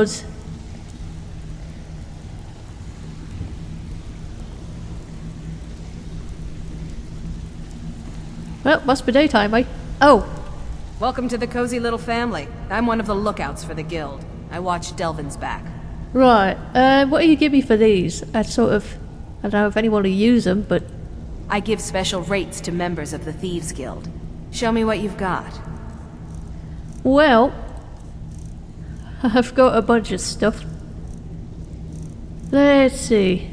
was. Well, must be daytime, eh? Oh, Welcome to the cozy little family. I'm one of the lookouts for the guild. I watch Delvin's back. right. Uh, what do you give me for these? I sort of... I don't know if anyone will use them, but... I give special rates to members of the Thieves Guild. Show me what you've got. Well... I've got a bunch of stuff. Let's see.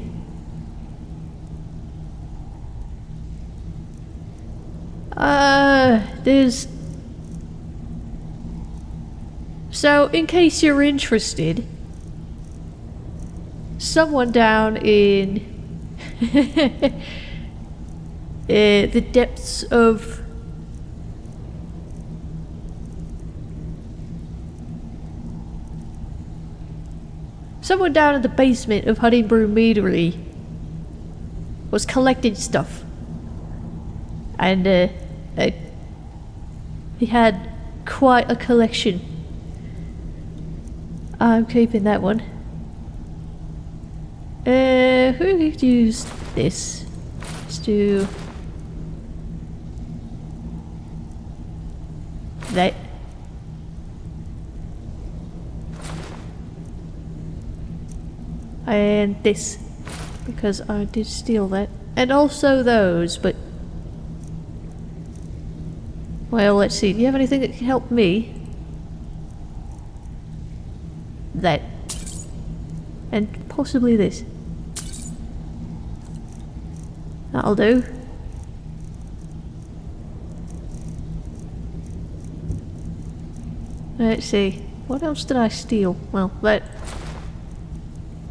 Uh, there's... So, in case you're interested, someone down in uh, the depths of someone down in the basement of Honningbrew Meadery was collecting stuff, and uh, uh, he had quite a collection. I'm keeping that one. Uh, who could use this? Let's do that. And this, because I did steal that. And also those, but... Well, let's see. Do you have anything that can help me? That. And possibly this. That'll do. Let's see. What else did I steal? Well, that.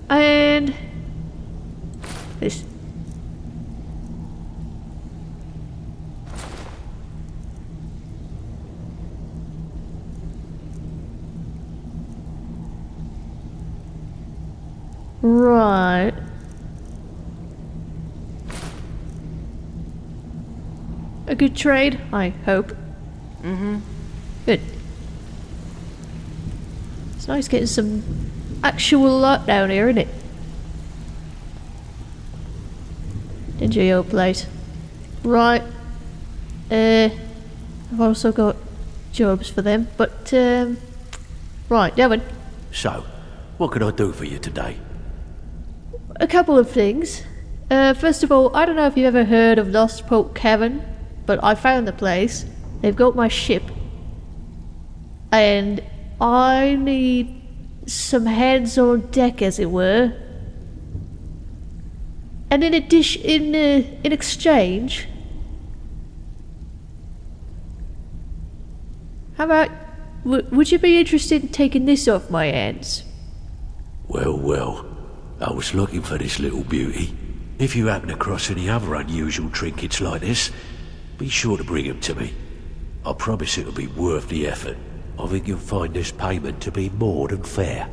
And. This. Right. A good trade, I hope. Mm-hmm. Good. It's nice getting some actual luck down here, isn't it? Dingy old place. Right. Uh, I've also got jobs for them, but, um, right, Devon. So, what can I do for you today? A couple of things. Uh, first of all, I don't know if you've ever heard of Lost Port Cavern, but I found the place. They've got my ship. And I need some hands on deck, as it were. And in addition, in uh, in exchange, how about would you be interested in taking this off my hands? Well, well, I was looking for this little beauty. If you happen across any other unusual trinkets like this, be sure to bring them to me. I promise it'll be worth the effort. I think you'll find this payment to be more than fair.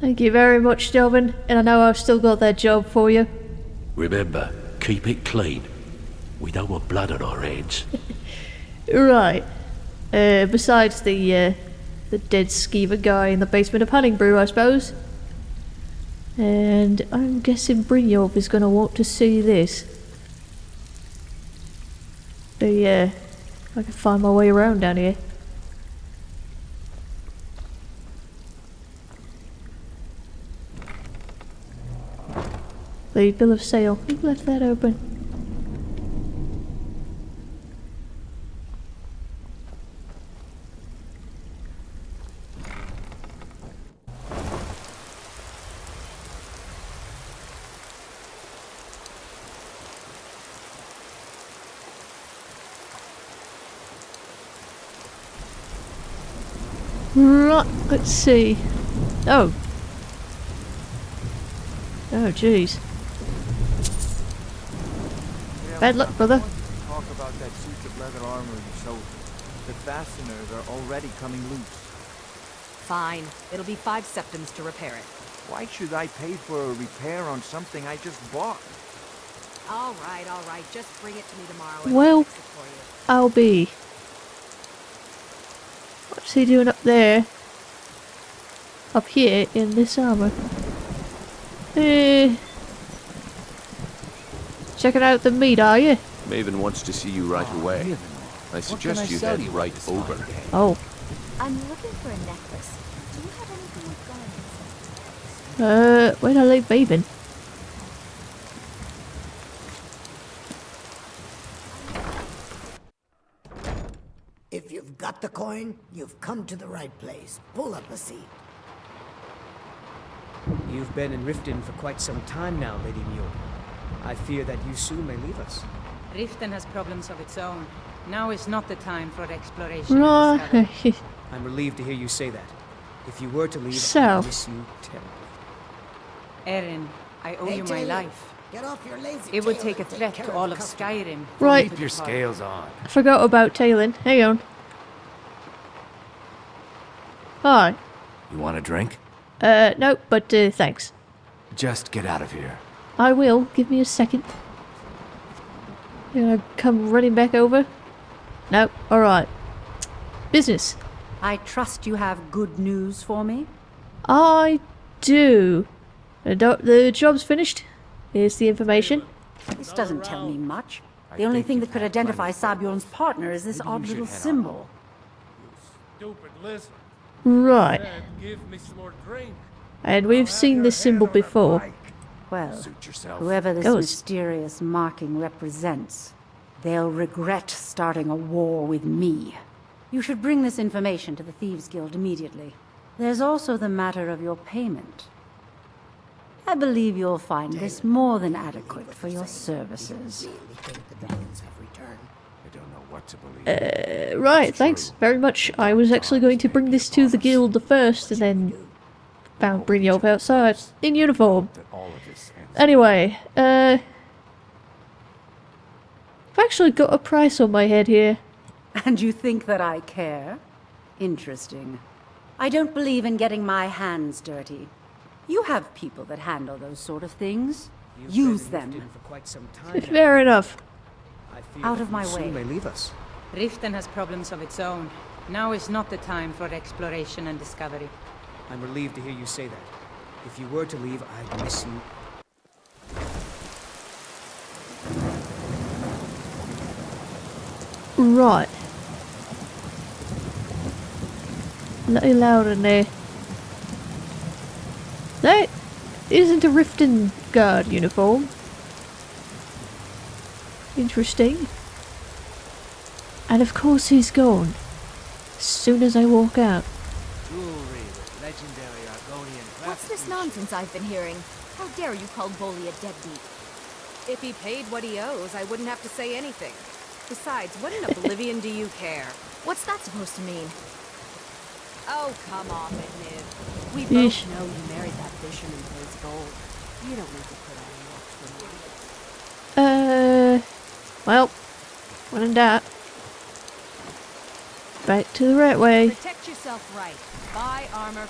Thank you very much, Delvin, and I know I've still got that job for you. Remember, keep it clean. We don't want blood on our hands. Right. Uh, besides the, uh, the dead skeever guy in the basement of Honningbrew, I suppose. And I'm guessing Brynjolf is gonna want to see this. But yeah, I can find my way around down here. The bill of sale. Who left that open? Right, let's see. Oh. Oh, jeez. Bad luck, brother. Talk about that suit of leather armor you sold. The fasteners are already coming loose. Fine. It'll be five septims to repair it. Why should I pay for a repair on something I just bought? All right, all right. Just bring it to me tomorrow. and Well- I'll fix it for you. I'll be. What's he doing up there? Up here in this armor. Eh. Checking out the meat, are you? Maven wants to see you right away. I suggest you head right over. Oh. I'm looking for a necklace. Do you have anything with garnets? Uh, where'd I leave Maven? If you've got the coin, you've come to the right place. Pull up a seat. You've been in Riften for quite some time now, Lady Mjoll. I fear that you soon may leave us. Riften has problems of its own. Now is not the time for exploration. and discovery. Right. I'm relieved to hear you say that. If you were to leave, So. I'd miss you terribly. Aerin, I owe Hey, you my Taylor, life. Get off your lazy It would take a threat to all of. Skyrim. Right. Keep your scales on. I forgot about Talon. Hang on. Hi. You want a drink? Uh, no, but uh, thanks. Just get out of here. I will. Give me a second. You're gonna come running back over? No. Alright. Business. I trust you have good news for me. I do. The, do- the job's finished. Here's the information. This doesn't tell me much. The only thing that could identify Sabjorn's partner is this odd little symbol. Stupid lizard. Right. Said, give me some more drink. And we've seen this symbol before. Well, whoever this Goes. mysterious marking represents, they'll regret starting a war with me. You should bring this information to the Thieves Guild immediately. There's also the matter of your payment. I believe you'll find this more than adequate for your services. Uh, right, thanks very much. I was actually going to bring this to the guild first and then found Brynjolf outside in uniform. that all of this ends. Anyway, uh. I've actually got a price on my head here. And you think that I care? Interesting. I don't believe in getting my hands dirty. You have people that handle those sort of things. You've Use them. For quite some time. Fair enough. I fear Out of my you soon way. may leave us. Riften has problems of its own. Now is not the time for exploration and discovery. I'm relieved to hear you say that. If you were to leave, I'd miss you. Right. A little louder in there. That isn't a Riften guard uniform. Interesting. And of course he's gone. As soon as I walk out. Jewelry with legendary Argonian What's this nonsense I've been hearing? How dare you call Bolli a deadbeat? If he paid what he owes, I wouldn't have to say anything. Besides, what in oblivion do you care? What's that supposed to mean? Oh, come off it, Niv. We Yeesh. both know you married that fisherman for his gold. You don't need to put on an extra one. Uh, well, when in doubt, back to the right way. Protect yourself right. Buy armor.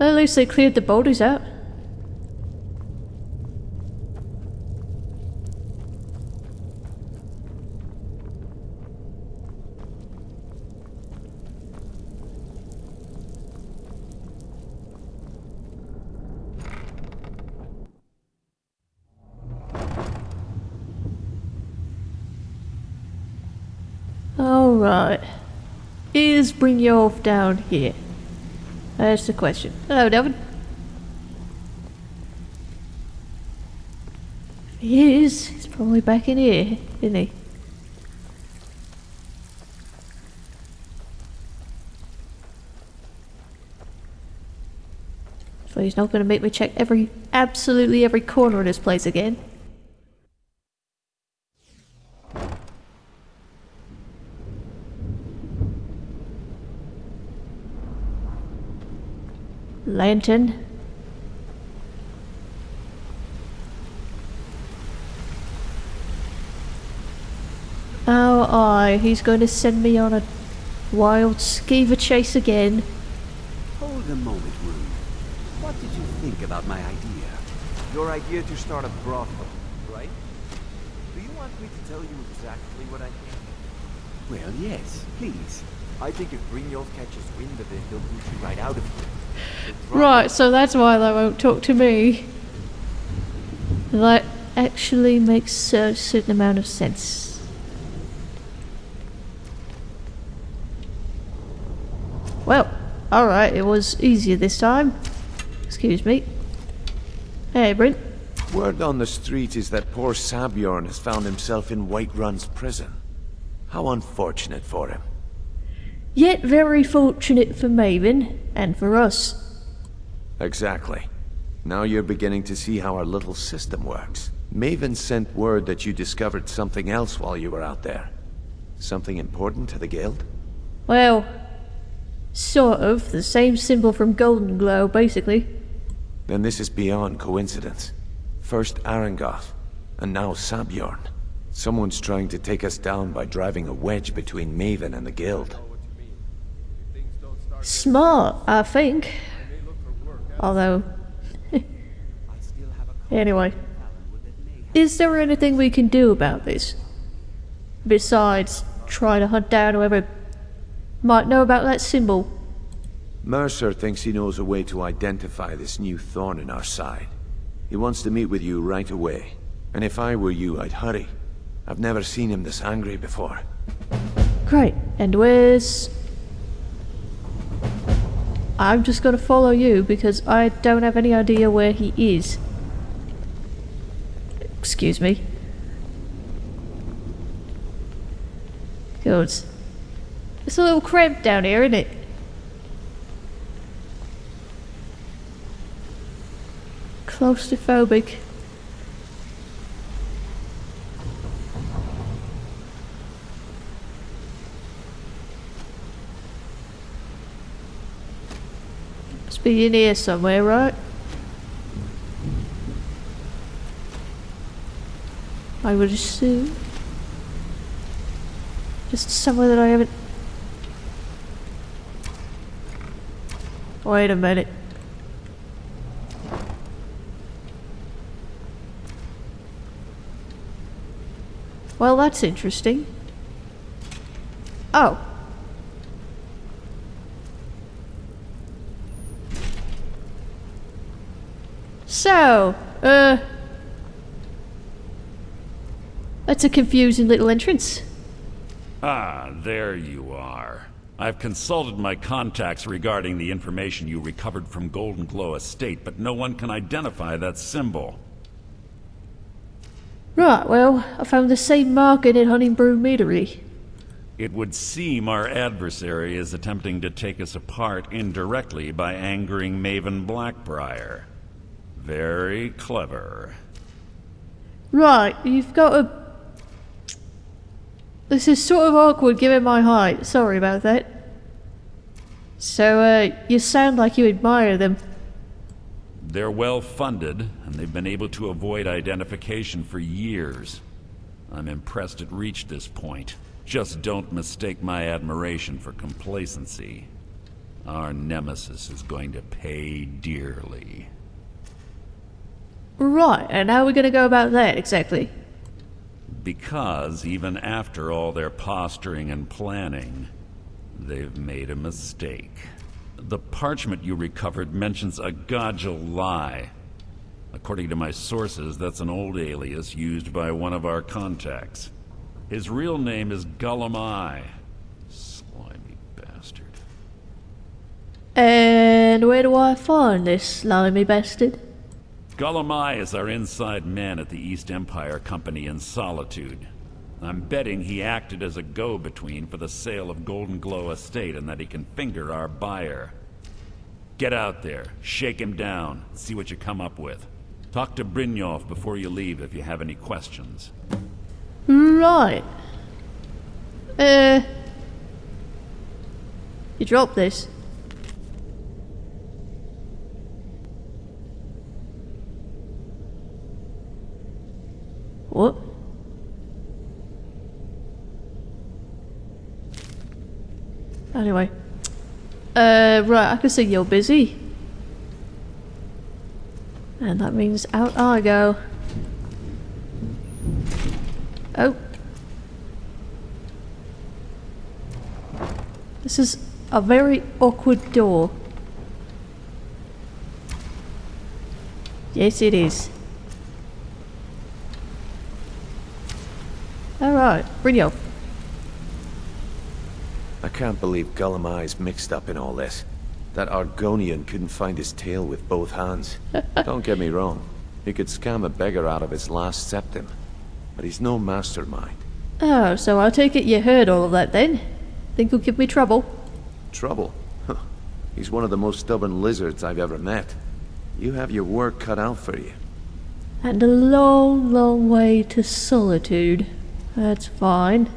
At least they cleared the boulders out. Alright. Is Brynjolf down here? That's the question. Hello, Devin. He is, he's probably back in here, isn't he? So he's not going to make me check every, absolutely every corner of this place again. Lantern. Oh, aye, he's going to send me on a wild skeever chase again. Hold a moment, Rune. What did you think about my idea? Your idea to start a brothel, right? Do you want me to tell you exactly what I think? Well, yes, please. I think if Brynjolf catches wind of it, he'll boot you right out of here. Right, so that's why they won't talk to me. That actually makes a certain amount of sense. Well, alright, it was easier this time. Excuse me. Hey, Brent. Word on the street is that poor Sabjorn has found himself in Whiterun's prison. How unfortunate for him. Yet very fortunate for Maven, and for us. Exactly. Now you're beginning to see how our little system works. Maven sent word that you discovered something else while you were out there. Something important to the Guild? Well, sort of. The same symbol from Golden Glow, basically. Then this is beyond coincidence. First Aringoth, and now Sabjorn. Someone's trying to take us down by driving a wedge between Maven and the Guild. Smart, I think. Although... anyway. Is there anything we can do about this? Besides try to hunt down whoever might know about that symbol. Mercer thinks he knows a way to identify this new thorn in our side. He wants to meet with you right away. And if I were you, I'd hurry. I've never seen him this angry before. Great. And where's... I'm just gonna follow you because I don't have any idea where he is. Excuse me. Good. It's a little cramped down here, isn't it? Claustrophobic. Must be in here somewhere, right? I would assume. Just somewhere that I haven't... Wait a minute. Well, that's interesting. Oh. So, uh... That's a confusing little entrance. Ah, there you are. I've consulted my contacts regarding the information you recovered from Golden Glow Estate, but no one can identify that symbol. Right, well, I found the same marking at Honningbrew Meadery. It would seem our adversary is attempting to take us apart indirectly by angering Maven Blackbriar. Very clever. Right, you've got a... This is sort of awkward given my height. Sorry about that. So, uh, you sound like you admire them. They're well funded, and they've been able to avoid identification for years. I'm impressed it reached this point. Just don't mistake my admiration for complacency. Our nemesis is going to pay dearly. Right, and how are we going to go about that exactly? Because even after all their posturing and planning, they've made a mistake. The parchment you recovered mentions a Gajul-Lei. According to my sources, that's an old alias used by one of our contacts. His real name is Gulum-Ei. Slimy bastard. And where do I find this slimy bastard? Gulum-Ei is our inside man at the East Empire Company in Solitude. I'm betting he acted as a go-between for the sale of Golden Glow Estate and that he can finger our buyer. Get out there, shake him down, see what you come up with. Talk to Brynjolf before you leave if you have any questions. Right. Uh... You dropped this. Anyway. Uh, right, I can see you're busy. And that means out I go. Oh. This is a very awkward door. Yes, it is. Brynjolf. I can't believe Gulum-Ei's mixed up in all this. That Argonian couldn't find his tail with both hands. Don't get me wrong. He could scam a beggar out of his last septim. But he's no mastermind. Oh, so I take it you heard all of that then? Think he'll give me trouble? Trouble? Huh. He's one of the most stubborn lizards I've ever met. You have your work cut out for you. And a long, long way to solitude. That's fine.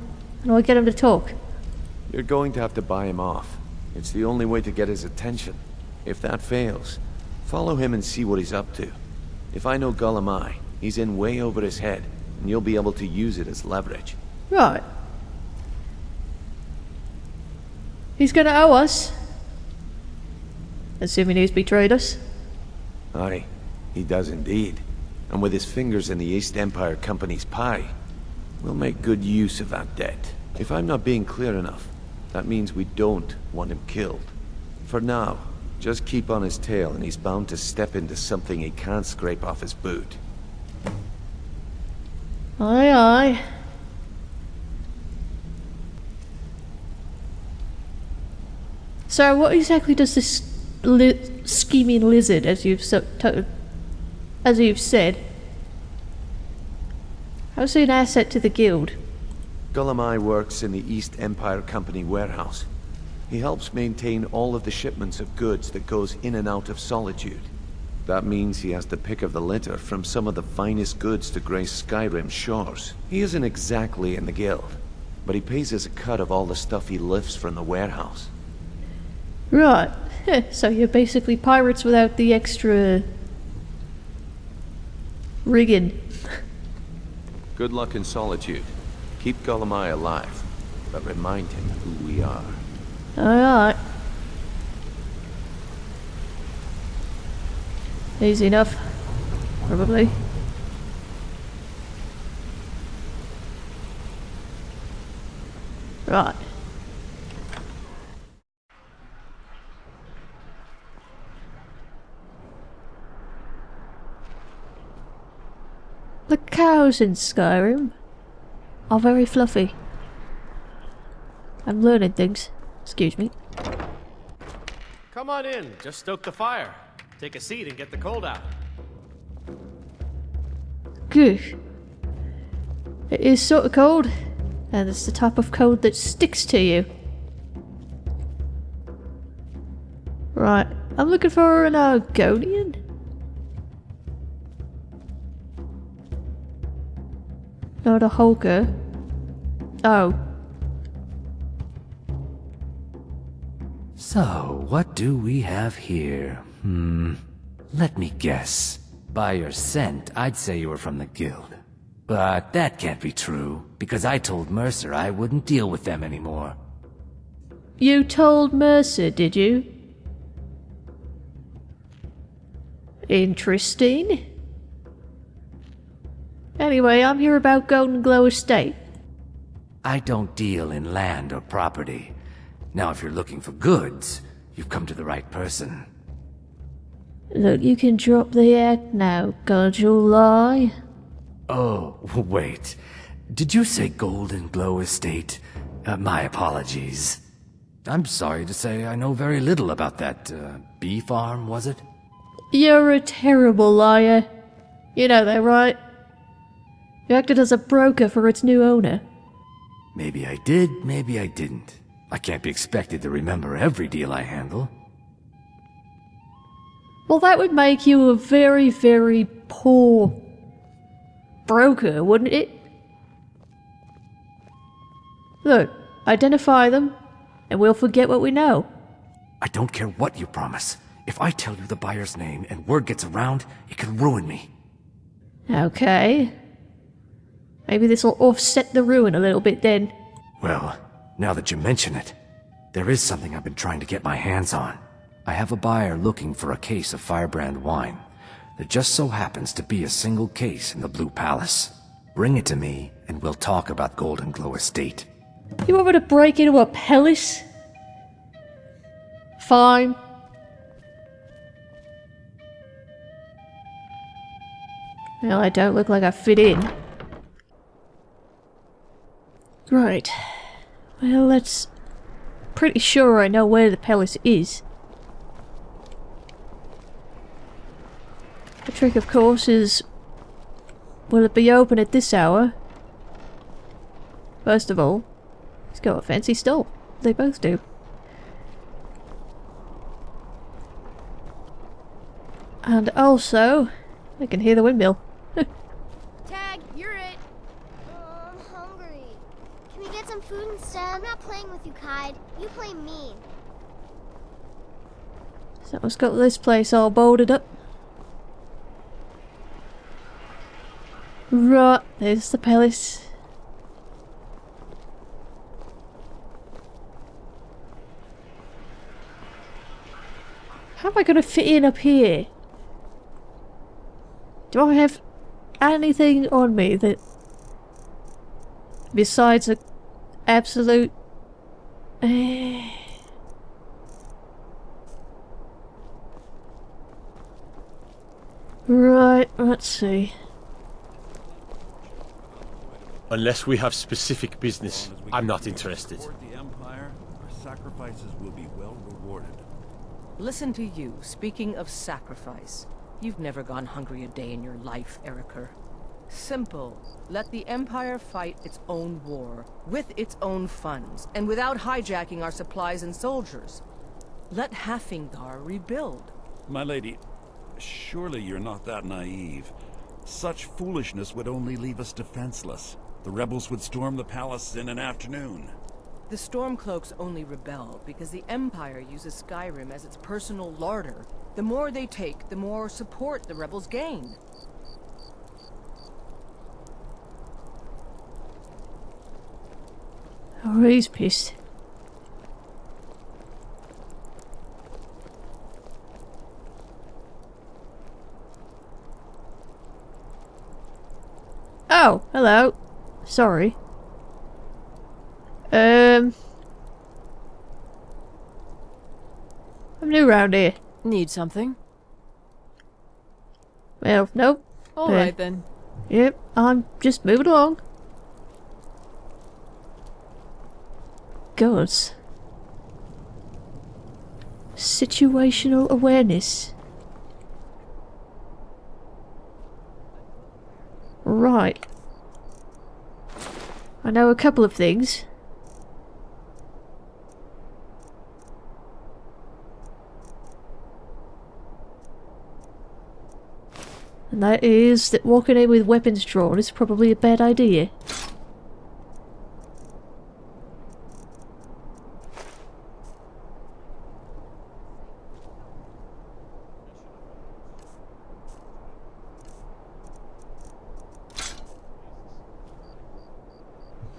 Do I get him to talk? You're going to have to buy him off. It's the only way to get his attention. If that fails, follow him and see what he's up to. If I know Gulum-Ei, he's in way over his head, and you'll be able to use it as leverage. Right. He's gonna owe us. Assuming he's betrayed us. Aye, he does indeed. And with his fingers in the East Empire Company's pie, we'll make good use of that debt. If I'm not being clear enough, that means we don't want him killed. For now, just keep on his tail and he's bound to step into something he can't scrape off his boot. Aye, aye. So what exactly does this li scheming lizard, as you've so as you've said, how's he an asset to the guild? Gulum-Ei works in the East Empire Company warehouse. He helps maintain all of the shipments of goods that goes in and out of Solitude. That means he has the pick of the litter from some of the finest goods to grace Skyrim's shores. He isn't exactly in the guild, but he pays us a cut of all the stuff he lifts from the warehouse. Right. so you're basically pirates without the extra rigging. Good luck in solitude. Keep Gulum-Ei alive, but remind him who we are. Alright. Easy enough. Probably. Right. The cows in Skyrim are very fluffy. I'm learning things. Excuse me. Come on in. Just stoke the fire. Take a seat and get the cold out. Good. It is sort of cold, and it's the type of cold that sticks to you. Right, I'm looking for an Argonian. Not a Holger. Oh. So, what do we have here? Hmm. Let me guess. By your scent, I'd say you were from the guild. But that can't be true, because I told Mercer I wouldn't deal with them anymore. You told Mercer, did you? Interesting. Anyway, I'm here about Golden Glow Estate. I don't deal in land or property. Now, if you're looking for goods, you've come to the right person. Look, you can drop the act now, Gajul-Lei. Oh, wait. Did you say Golden Glow Estate? Uh, my apologies. I'm sorry to say I know very little about that, uh, bee farm, was it? You're a terrible liar. You know that, right? You acted as a broker for its new owner. Maybe I did, maybe I didn't. I can't be expected to remember every deal I handle. Well, that would make you a very, very poor broker, wouldn't it? Look, identify them, and we'll forget what we know. I don't care what you promise. If I tell you the buyer's name and word gets around, it can ruin me. Okay. Maybe this'll offset the ruin a little bit then. Well, now that you mention it, there is something I've been trying to get my hands on. I have a buyer looking for a case of firebrand wine. There just so happens to be a single case in the Blue Palace. Bring it to me, and we'll talk about Golden Glow Estate. You want me to break into a palace? Fine. Well, I don't look like I fit in. Right. Well, that's pretty sure I know where the palace is. The trick, of course, is will it be open at this hour? First of all, it's got a fancy stall. They both do. And also, I can hear the windmill. Tag, you're it. Oh, I'm hungry. Can we get some food instead? I'm not playing with you, Kide. You play me. So it's got this place all boarded up. Right, there's the palace. How am I going to fit in up here? Do I have anything on me that... Besides a absolute... Right, let's see. Unless we have specific business, I'm not interested. the Empire, our sacrifices will be well rewarded. Listen to you, speaking of sacrifice. You've never gone hungry a day in your life, Erikur. Simple. Let the Empire fight its own war, with its own funds, and without hijacking our supplies and soldiers. Let Haafingar rebuild. My lady, surely you're not that naive. Such foolishness would only leave us defenseless. The rebels would storm the palace in an afternoon. The Stormcloaks only rebel because the Empire uses Skyrim as its personal larder. The more they take, the more support the rebels gain. Oh, he's pissed. Oh, hello. Sorry. Um... I'm new around here. Need something? Well, nope. All Uh, then. Yep, I'm just moving along. Gods. Situational awareness. Right. I know a couple of things. And that is that walking in with weapons drawn is probably a bad idea.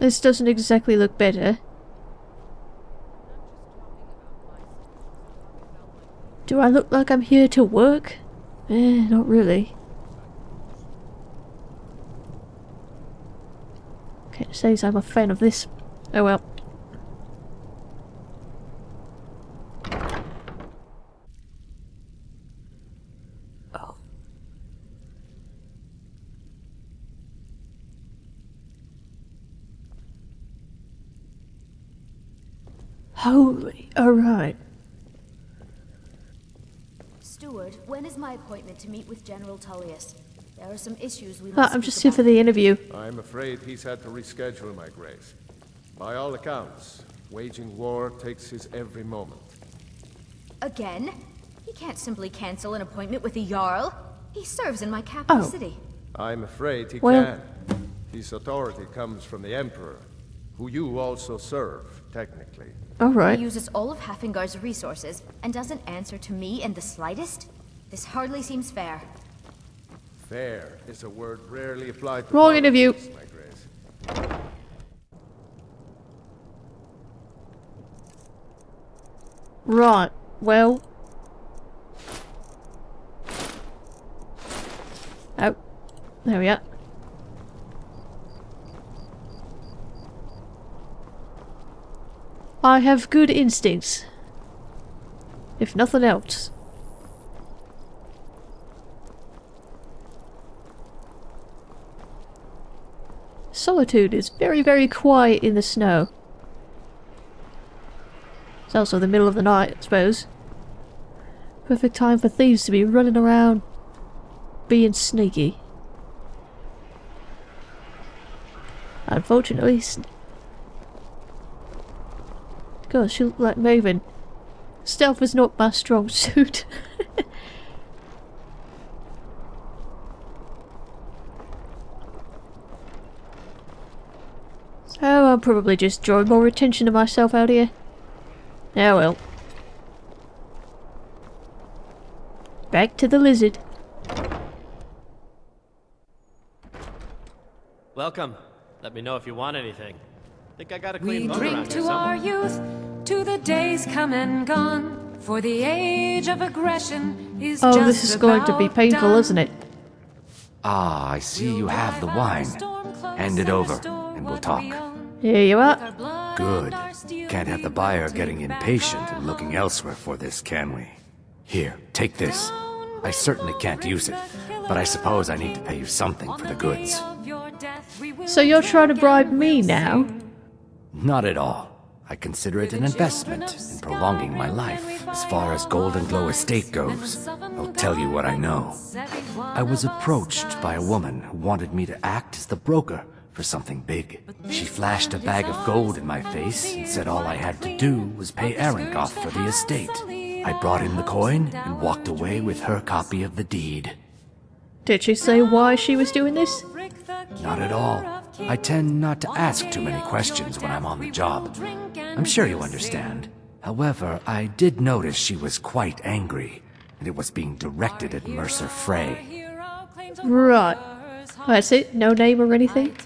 This doesn't exactly look better. Do I look like I'm here to work? Eh, not really. Can't say I'm a fan of this. Oh well. Holy, alright. Steward, when is my appointment to meet with General Tullius? There are some issues we Ah, must I'm just here about. for the interview. I'm afraid he's had to reschedule, my grace. By all accounts, waging war takes his every moment. Again? He can't simply cancel an appointment with a Jarl. He serves in my capital Oh. city. I'm afraid he Well- can. His authority comes from the Emperor, who you also serve, technically. Alright. He uses all of Haafingar's resources and doesn't answer to me in the slightest? This hardly seems fair. Fair is a word rarely applied to Wrong interview. my grace. Right, well. Oh, there we are. I have good instincts. If nothing else. Solitude is very, very quiet in the snow. It's also the middle of the night, I suppose. Perfect time for thieves to be running around being sneaky. Unfortunately, God, she looked like Maven. Stealth is not my strong suit. so I'm probably just drawing more attention to myself out here. Oh well. Back to the lizard. Welcome. Let me know if you want anything. Think I got a clean We boat drink around here to our youth, to the days come and gone. For the age of aggression is Oh, just this is going to be painful, done. isn't it? Ah, I see you have the wine. Hand it over, and we'll talk. Here you are. Good. Can't have the buyer getting impatient and looking elsewhere for this, can we? Here, take this. I certainly can't use it, but I suppose I need to pay you something for the goods. So you're trying to bribe me now? Not at all. I consider it an investment in prolonging my life. As far as Golden Glow Estate goes, I'll tell you what I know. I was approached by a woman who wanted me to act as the broker for something big. She flashed a bag of gold in my face and said all I had to do was pay Aringoth for the estate. I brought in the coin and walked away with her copy of the deed. Did she say why she was doing this? Not at all. I tend not to ask too many questions when I'm on the job. I'm sure you understand. However, I did notice she was quite angry, and it was being directed at Mercer Frey. Right. That's it? No name or anything?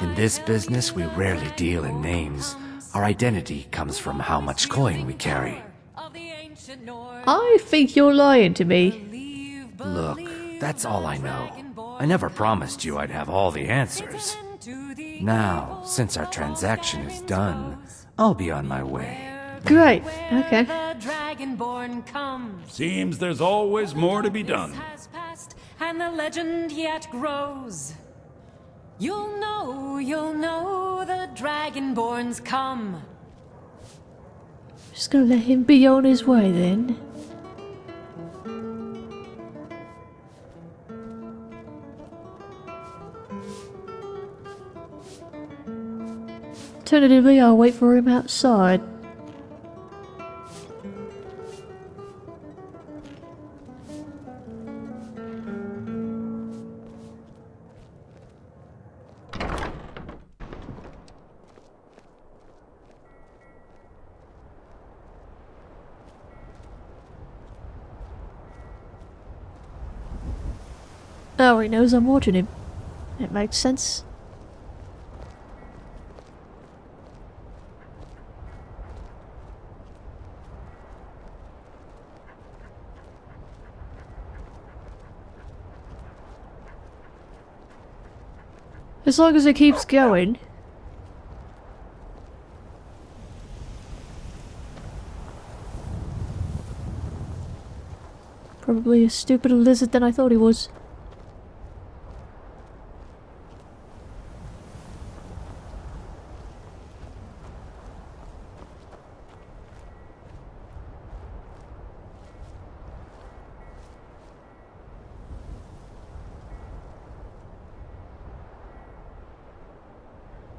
In this business, we rarely deal in names. Our identity comes from how much coin we carry. I think you're lying to me. Look, that's all I know. I never promised you I'd have all the answers. Now, since our transaction is done, I'll be on my way. Great. Okay. The Dragonborn comes. Seems there's always more to be done. Has passed, and the legend yet grows. You'll know, you'll know the Dragonborns come. Just gonna let him be on his way then. Alternatively, I'll wait for him outside. Oh, he knows I'm watching him. It makes sense. As long as it keeps going. Probably a stupider lizard than I thought he was.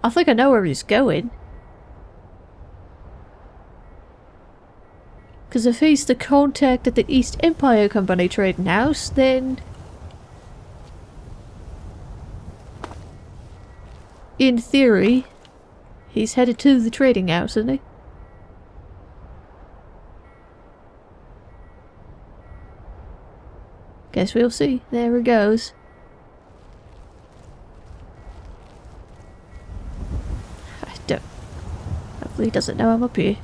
I think I know where he's going. Because if he's the contact at the East Empire Company trading house, then... In theory, he's headed to the trading house, isn't he? Guess we'll see. There he goes. He doesn't know I'm up here.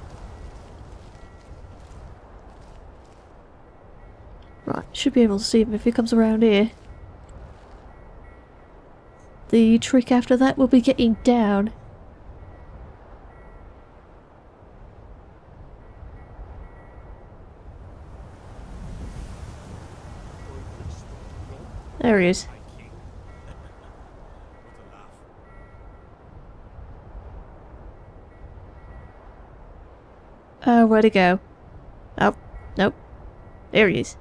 Right, should be able to see him if he comes around here. The trick after that will be getting down. There he is. Uh, where'd he go? Oh, nope. There he is.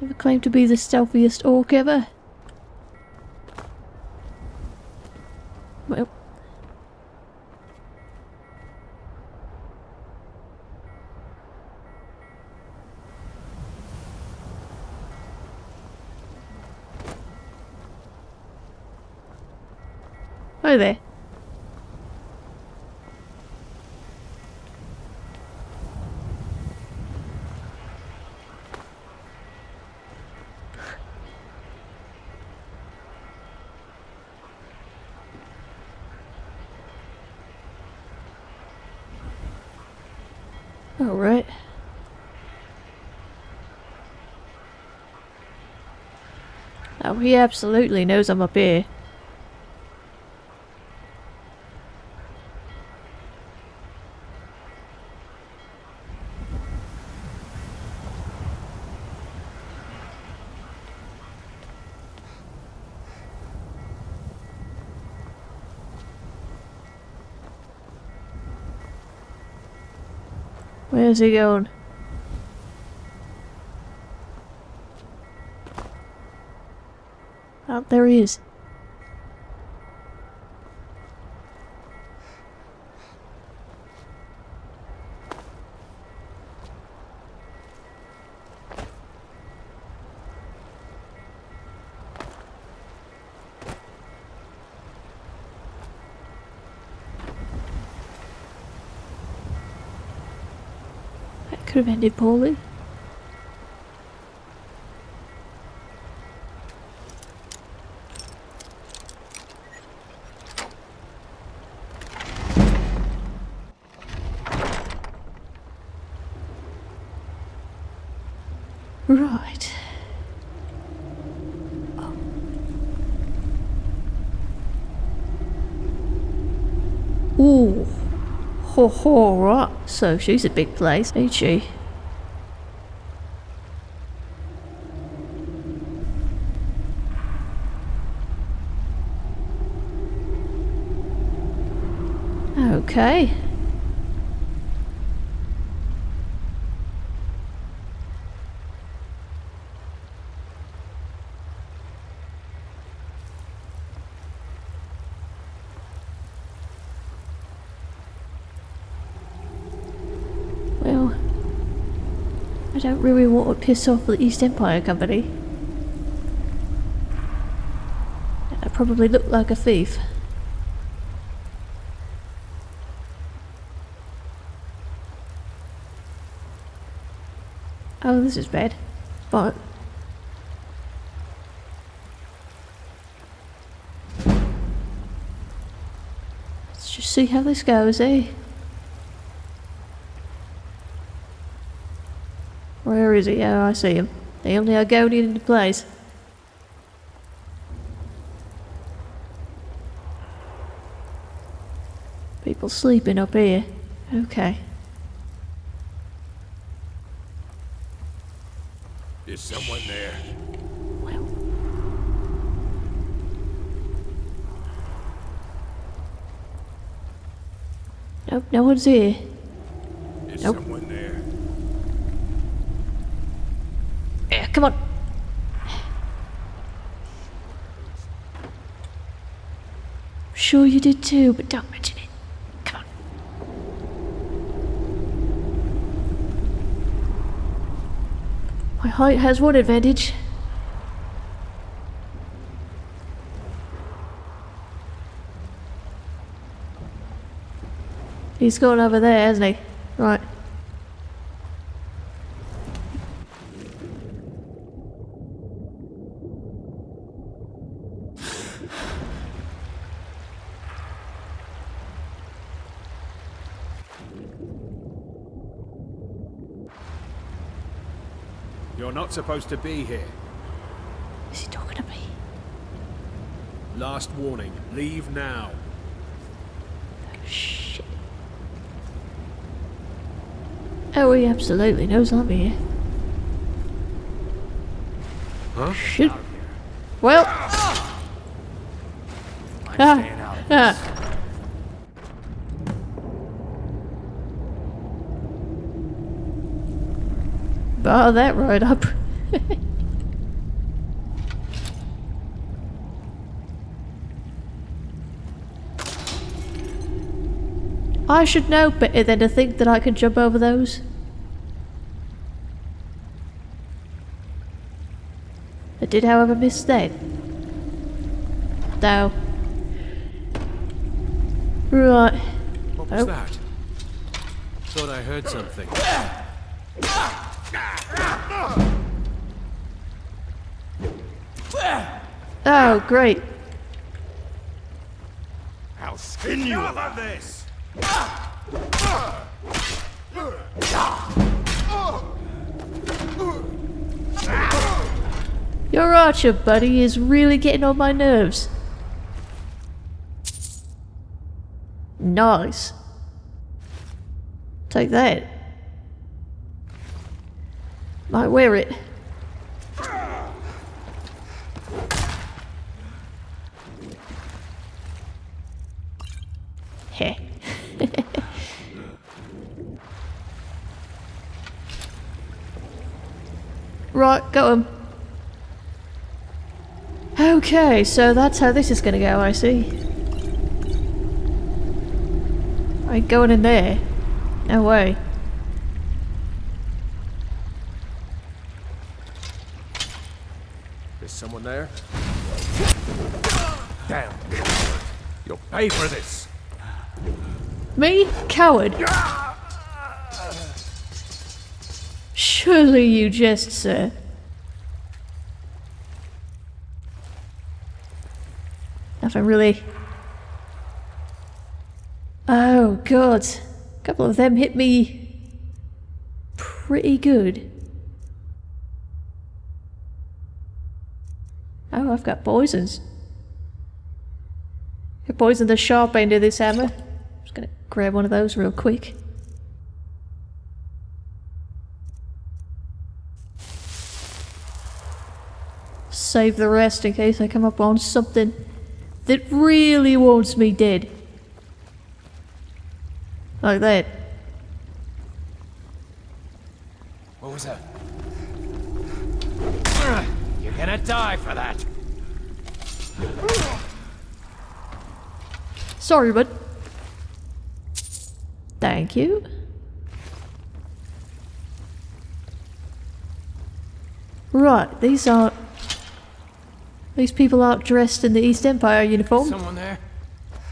Never claimed to be the stealthiest orc ever. Well. Hi there. All right. Oh, he absolutely knows I'm up here. Where's he going? There he is. That could have ended poorly. Right. Ooh. Ho ho, right. So she's a big place, ain't she? Okay. Well, I don't really want to piss off the East Empire Company. I probably look like a thief. Oh, this is bad. But let's just see how this goes, eh? Where is he? Oh, I see him. The only Argonian in the place. People sleeping up here. Okay. Is someone there? Nope, no one's here. Is Nope. someone there? Yeah, come on. Sure you did too, but don't mention it. Come on. My height has one advantage. He's gone over there, hasn't he? Right. You're not supposed to be here. Is he talking to me? Last warning. Leave now. Shit. Oh, he absolutely knows I'm here. Huh? Shit. Well. Ah. Ah. Bar that right up. I should know better than to think that I could jump over those. I did, however, miss that. Though. Right. What was Oh. that? Thought I heard something. Oh, great. I'll skin you of this! Your archer buddy is really getting on my nerves. Nice. Take that. Might wear it. Heh. right, got him. Okay, so that's how this is gonna go, I see. I ain't going in there. No way. There's someone there? Damn. You'll pay for this. Me? Coward. Surely you jest, sir. Nothing really. Oh, God. A couple of them hit me pretty good. Oh, I've got poisons. I poisoned the sharp end of this hammer. I'm just gonna grab one of those real quick. Save the rest in case I come up on something that really wants me dead. Like that. What was that? You're gonna die for that. Sorry, bud. Thank you. Right, these aren't... These people aren't dressed in the East Empire uniform. Someone there?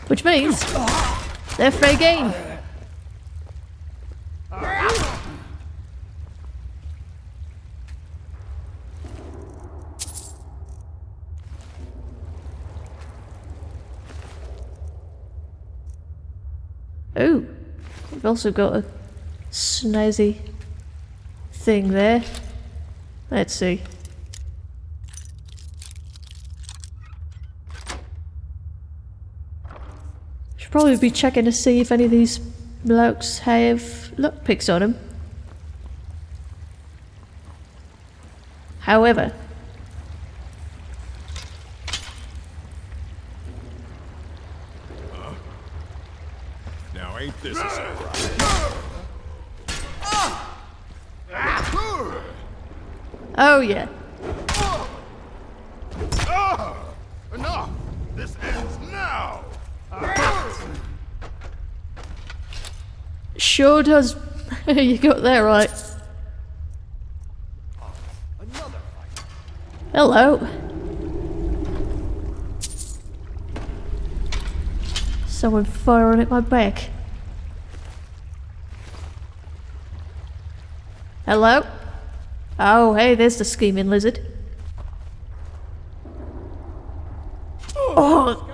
Which means... They're fair game. Oh, we've also got a snazzy thing there. Let's see. Should probably be checking to see if any of these blokes have lockpicks on them. However, Now ain't this a surprise? Oh yeah. Ah, enough! This ends now! Sure does. you got that right. Hello. Someone firing at my back. Hello? Oh, hey, there's the scheming lizard. Oh!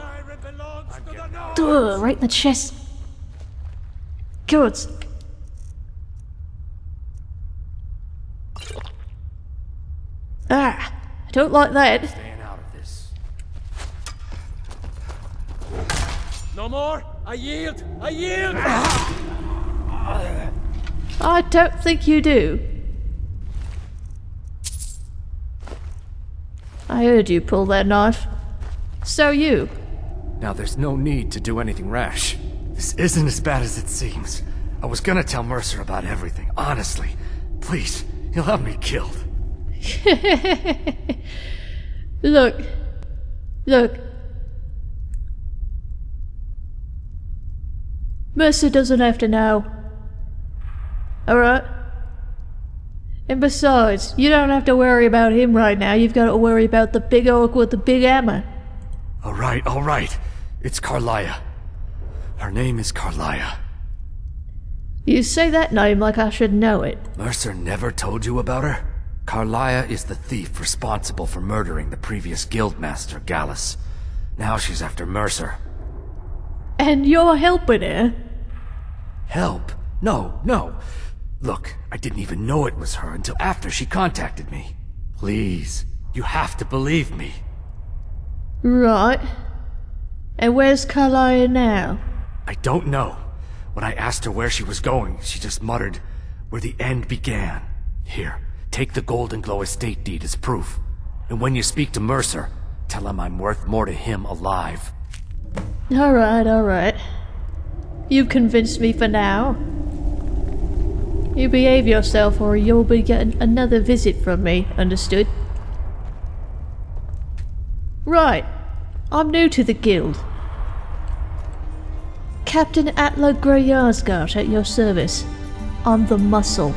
Duh, right in the chest. Good. Ah, I don't like that. Staying out of this. No more? I yield! I yield! I don't think you do. I heard you pull that knife. So you. Now there's no need to do anything rash. This isn't as bad as it seems. I was gonna tell Mercer about everything, honestly. Please, he'll have me killed. Look. Look. Mercer doesn't have to know. Alright? And besides, you don't have to worry about him right now. You've got to worry about the big orc with the big hammer. Alright, alright. It's Karliah. Her name is Karliah. You say that name like I should know it. Mercer never told you about her? Karliah is the thief responsible for murdering the previous guildmaster, Gallus. Now she's after Mercer. And you're helping her? Help? No, no. Look, I didn't even know it was her until after she contacted me. Please, you have to believe me. Right. And where's Karliah now? I don't know. When I asked her where she was going, she just muttered, where the end began. Here, take the Goldenglow estate deed as proof. And when you speak to Mercer, tell him I'm worth more to him alive. Alright, alright. You've convinced me for now. You behave yourself or you'll be getting another visit from me, understood? Right. I'm new to the guild. Captain Atla Grey at your service. I'm the muscle.